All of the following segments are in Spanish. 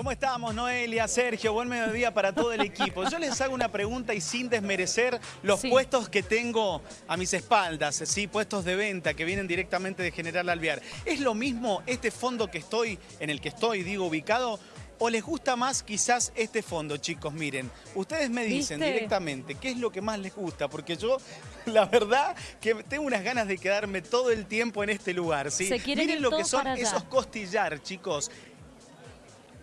¿Cómo estamos, Noelia, Sergio? Buen mediodía para todo el equipo. Yo les hago una pregunta y sin desmerecer los Sí. puestos que tengo a mis espaldas, ¿sí? puestos de venta que vienen directamente de General Alvear. ¿Es lo mismo este fondo que estoy, en el que estoy, digo, ubicado? ¿O les gusta más quizás este fondo, chicos? Miren, ustedes me dicen ¿Viste? directamente qué es lo que más les gusta, porque yo, la verdad, que tengo unas ganas de quedarme todo el tiempo en este lugar, ¿sí? Se quieren Miren ir lo que son esos costillar, chicos.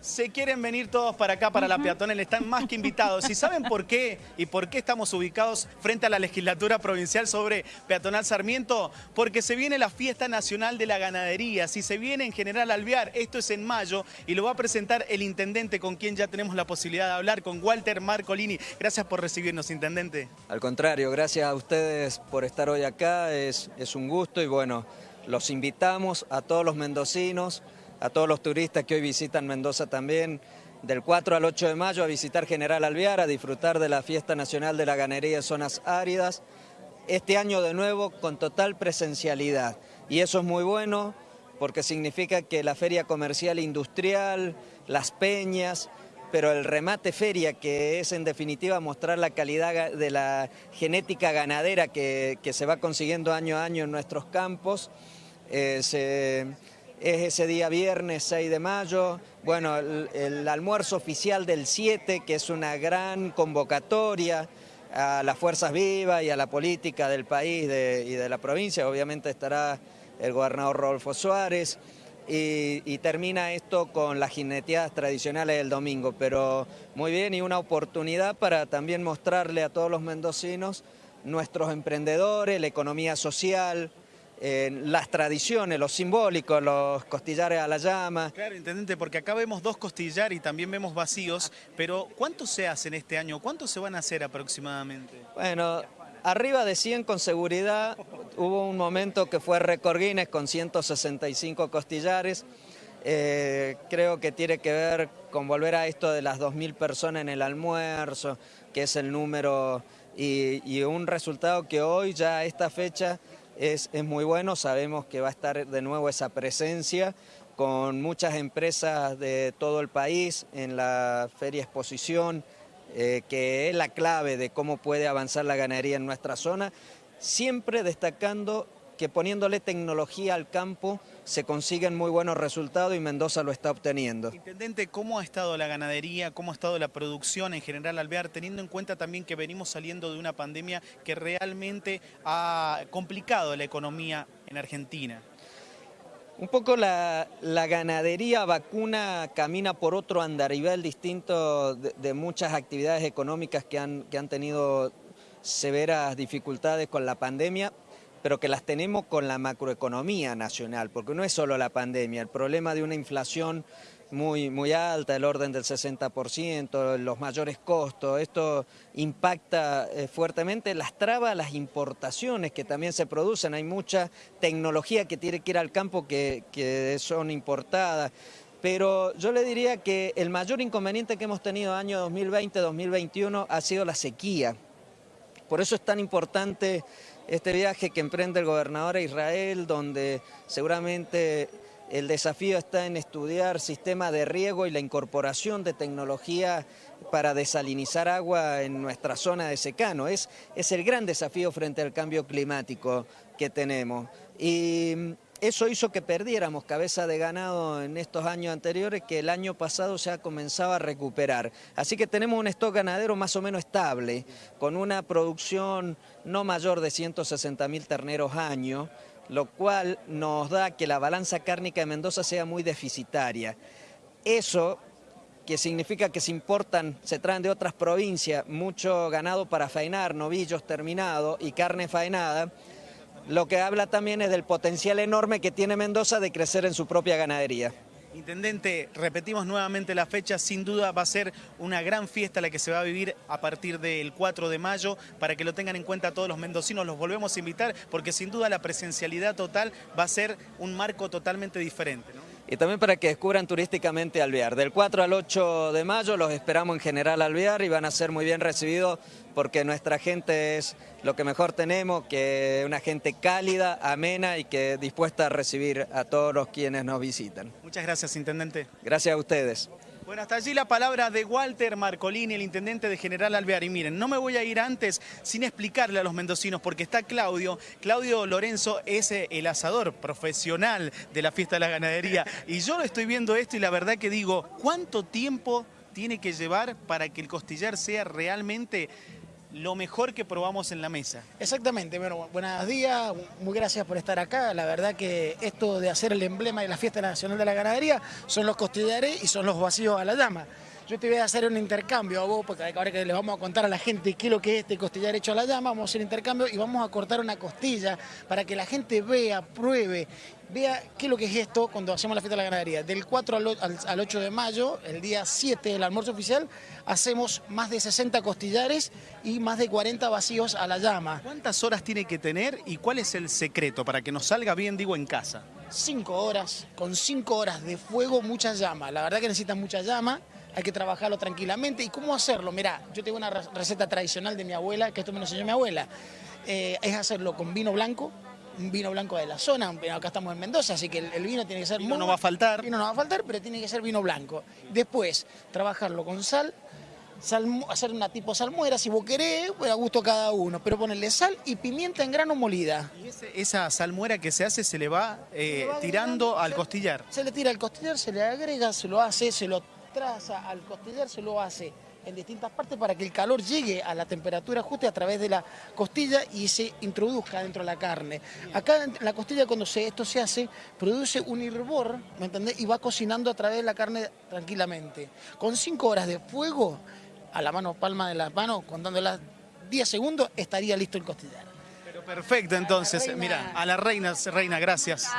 Se quieren venir todos para acá, para la peatonal, están más que invitados. ¿Y saben por qué? ¿Y por qué estamos ubicados frente a la legislatura provincial sobre Peatonal Sarmiento? Porque se viene la fiesta nacional de la ganadería. Si se viene en General Alvear, esto es en mayo y lo va a presentar el intendente con quien ya tenemos la posibilidad de hablar, con Walter Marcolini. Gracias por recibirnos, intendente. Al contrario, gracias a ustedes por estar hoy acá, es, es un gusto y bueno, los invitamos a todos los mendocinos, a todos los turistas que hoy visitan Mendoza también, del 4 al 8 de mayo a visitar General Alvear, a disfrutar de la Fiesta Nacional de la Ganadería de Zonas Áridas, este año de nuevo con total presencialidad. Y eso es muy bueno porque significa que la feria comercial industrial, las peñas, pero el remate feria, que es en definitiva mostrar la calidad de la genética ganadera que, que se va consiguiendo año a año en nuestros campos, eh, se- es ese día viernes 6 de mayo, bueno, el, almuerzo oficial del 7, que es una gran convocatoria a las fuerzas vivas y a la política del país y de la provincia, obviamente estará el gobernador Rodolfo Suárez, y, y termina esto con las jineteadas tradicionales del domingo, pero muy bien y una oportunidad para también mostrarle a todos los mendocinos nuestros emprendedores, la economía social, eh, las tradiciones, los simbólicos, los costillares a la llama. Claro, intendente, porque acá vemos dos costillar y también vemos vacíos, pero ¿cuántos se hacen este año? ¿Cuántos se van a hacer aproximadamente? Bueno, arriba de 100 con seguridad, hubo un momento que fue récord Guinness con 165 costillares. Eh, creo que tiene que ver con volver a esto de las 2.000 personas en el almuerzo, que es el número y, y un resultado que hoy ya a esta fecha es, es muy bueno. Sabemos que va a estar de nuevo esa presencia con muchas empresas de todo el país en la feria exposición, eh, que es la clave de cómo puede avanzar la ganadería en nuestra zona, siempre destacando que poniéndole tecnología al campo se consiguen muy buenos resultados y Mendoza lo está obteniendo. Intendente, ¿cómo ha estado la ganadería, cómo ha estado la producción en general Alvear, teniendo en cuenta también que venimos saliendo de una pandemia que realmente ha complicado la economía en Argentina? Un poco la, la ganadería vacuna camina por otro andarivel distinto de, de muchas actividades económicas que han, que han tenido severas dificultades con la pandemia, pero que las tenemos con la macroeconomía nacional, porque no es solo la pandemia, el problema de una inflación muy, muy alta, el orden del 60%, los mayores costos, esto impacta eh, fuertemente, las trabas, las importaciones que también se producen, hay mucha tecnología que tiene que ir al campo que, que son importadas. Pero yo le diría que el mayor inconveniente que hemos tenido año 2020-2021 ha sido la sequía. Por eso es tan importante este viaje que emprende el gobernador a Israel, donde seguramente el desafío está en estudiar sistema de riego y la incorporación de tecnología para desalinizar agua en nuestra zona de secano. Es, es el gran desafío frente al cambio climático que tenemos. Eso hizo que perdiéramos cabeza de ganado en estos años anteriores, que el año pasado se ha comenzado a recuperar. Así que tenemos un stock ganadero más o menos estable, con una producción no mayor de 160 mil terneros año, lo cual nos da que la balanza cárnica de Mendoza sea muy deficitaria. Eso que significa que se importan, se traen de otras provincias mucho ganado para faenar, novillos terminados y carne faenada, lo que habla también es del potencial enorme que tiene Mendoza de crecer en su propia ganadería. Intendente, repetimos nuevamente la fecha, sin duda va a ser una gran fiesta la que se va a vivir a partir del 4 de mayo, para que lo tengan en cuenta todos los mendocinos, los volvemos a invitar, porque sin duda la presencialidad total va a ser un marco totalmente diferente. Y también para que descubran turísticamente Alvear. Del 4 al 8 de mayo los esperamos en General Alvear y van a ser muy bien recibidos porque nuestra gente es lo que mejor tenemos, que una gente cálida, amena y que dispuesta a recibir a todos los quienes nos visitan. Muchas gracias, Intendente. Gracias a ustedes. Bueno, hasta allí la palabra de Walter Marcolini, el intendente de General Alvear. Y miren, no me voy a ir antes sin explicarle a los mendocinos, porque está Claudio. Claudio Lorenzo es eh, el asador profesional de la fiesta de la ganadería. Y yo estoy viendo esto y la verdad que digo, ¿cuánto tiempo tiene que llevar para que el costillar sea realmente lo mejor que probamos en la mesa. Exactamente, bueno, buenos días, muy gracias por estar acá. La verdad que esto de hacer el emblema de la Fiesta Nacional de la Ganadería son los costillares y son los vacíos a la llama. Yo te voy a hacer un intercambio a vos, porque ahora que les vamos a contar a la gente qué es lo que es este costillar hecho a la llama, vamos a hacer intercambio y vamos a cortar una costilla para que la gente vea, pruebe, vea qué es lo que es esto cuando hacemos la fiesta de la ganadería. Del 4 al 8 de mayo, el día 7 del almuerzo oficial, hacemos más de 60 costillares y más de 40 vacíos a la llama. ¿Cuántas horas tiene que tener y cuál es el secreto para que nos salga bien, digo, en casa? Cinco horas, con cinco horas de fuego, mucha llama. La verdad que necesitan mucha llama hay que trabajarlo tranquilamente. ¿Y cómo hacerlo? Mirá, yo tengo una receta tradicional de mi abuela, que esto me lo enseñó mi abuela. Eh, es hacerlo con vino blanco, un vino blanco de la zona, acá estamos en Mendoza, así que el, vino tiene que ser... Vino no va a faltar. Vino no va a faltar, pero tiene que ser vino blanco. Después, trabajarlo con sal, hacer una tipo salmuera, si vos querés, pues a gusto cada uno, pero ponerle sal y pimienta en grano molida. ¿Y esa salmuera que se hace se le va, eh, tirando al costillar? Se le tira al costillar, se le agrega, se lo hace, se lo traza al costillar, se lo hace en distintas partes para que el calor llegue a la temperatura justa a través de la costilla y se introduzca dentro de la carne. Acá en la costilla cuando se, esto se hace, produce un hervor, ¿me entendés? Y va cocinando a través de la carne tranquilamente. Con 5 horas de fuego, a la mano, palma de la mano, contando las 10 segundos, estaría listo el costillar. Perfecto, entonces, mira, a la reina, reina, gracias.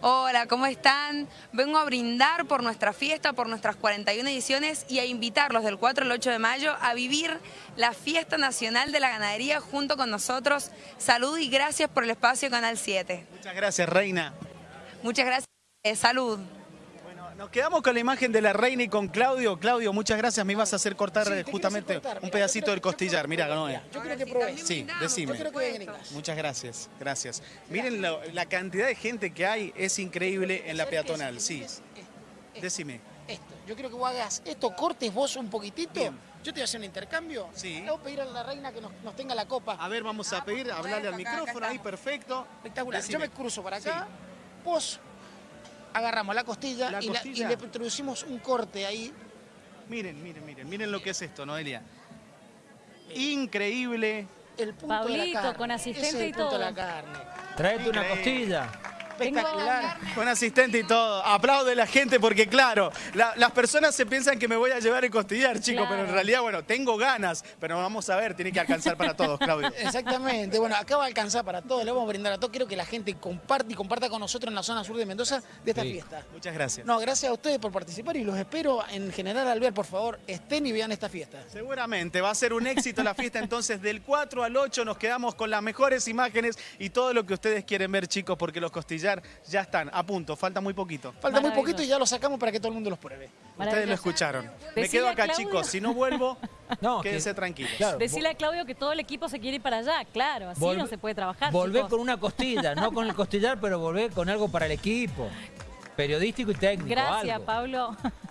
Hola, ¿cómo están? Vengo a brindar por nuestra fiesta, por nuestras 41 ediciones y a invitarlos del 4 al 8 de mayo a vivir la fiesta nacional de la ganadería junto con nosotros. Salud y gracias por el espacio Canal 7. Muchas gracias, reina. Muchas gracias. Eh, salud. Nos quedamos con la imagen de la reina y con Claudio. Claudio, muchas gracias. Me ibas a hacer cortar justamente un pedacito del costillar. Mira, Noé. Yo creo que probé. Sí, decime. Muchas gracias, gracias. Miren la, cantidad de gente que hay, es increíble en la peatonal. Sí. Decime. Esto. Yo creo que vos hagas esto, cortes vos un poquitito. Yo te voy a hacer un intercambio. Sí. Le voy a pedir a la reina que nos, tenga la copa. A ver, vamos a pedir, hablarle al micrófono ahí, perfecto. Espectacular. Yo me cruzo para acá. Vos agarramos la costilla, y, le introducimos un corte ahí. Miren, miren, miren, miren lo que es esto, Noelia. Increíble. El punto de la carne. con asistente y todo. la carne. Traete una costilla espectacular. Con asistente y todo. Aplaude la gente porque, claro, las personas se piensan que me voy a llevar el costillar, chicos, pero en realidad, bueno, tengo ganas, pero vamos a ver, tiene que alcanzar para todos, Claudio. Exactamente. Bueno, acá va a alcanzar para todos, le vamos a brindar a todos. Quiero que la gente comparte y comparta con nosotros en la zona sur de Mendoza de esta fiesta. Muchas gracias. No, gracias a ustedes por participar y los espero en General Albert, por favor, estén y vean esta fiesta. Seguramente, va a ser un éxito la fiesta, entonces del 4 al 8 nos quedamos con las mejores imágenes y todo lo que ustedes quieren ver, chicos, porque los ya están a punto, falta muy poquito. Falta muy poquito y ya lo sacamos para que todo el mundo los pruebe. Ustedes lo escucharon. Me quedo acá, chicos. Si no vuelvo, no, quédense tranquilos. Decirle a Claudio que todo el equipo se quiere ir para allá. Claro, así no se puede trabajar, Volver con una costilla, no con el costillar, pero volver con algo para el equipo. Periodístico y técnico, Gracias, Pablo.